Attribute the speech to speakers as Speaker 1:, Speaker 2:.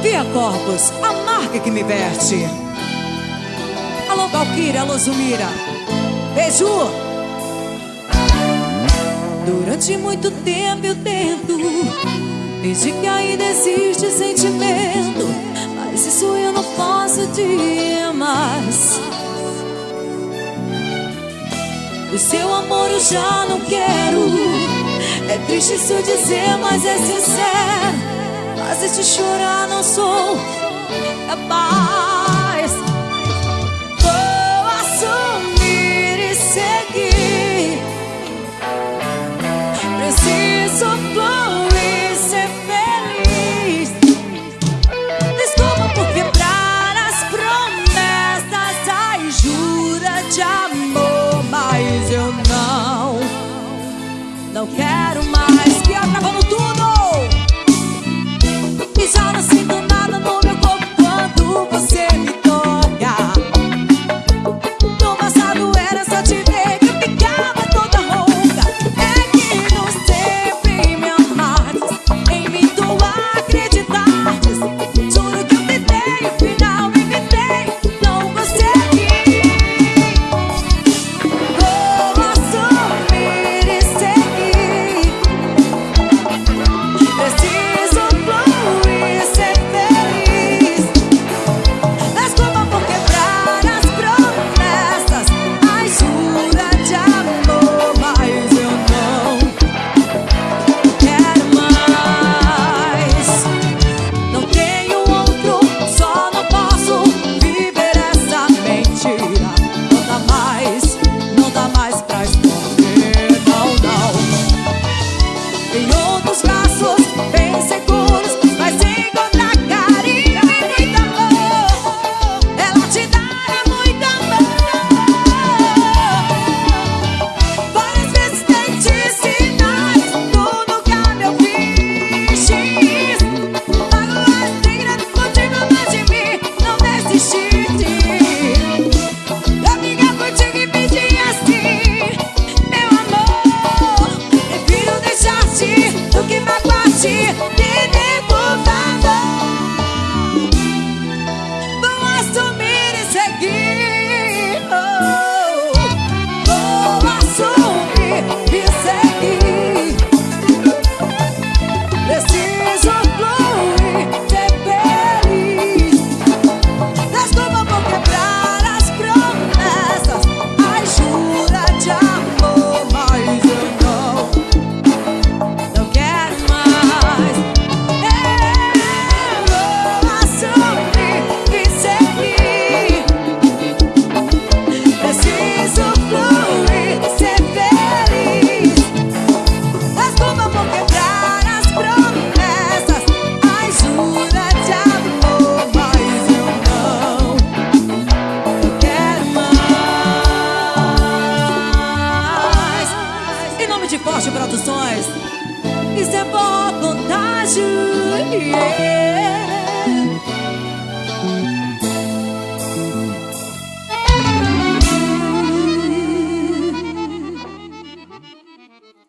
Speaker 1: Via Corpus, a marca que me veste. Alô, Valkyrie, alô, Zumira. Beijo! Durante muito tempo eu tento Desde que ainda existe sentimento Mas isso eu não posso dizer mais O seu amor eu já não quero triste se eu dizer, mas é sincero. Fazer te chorar, não sou capaz. Isso é contar contágio. Yeah.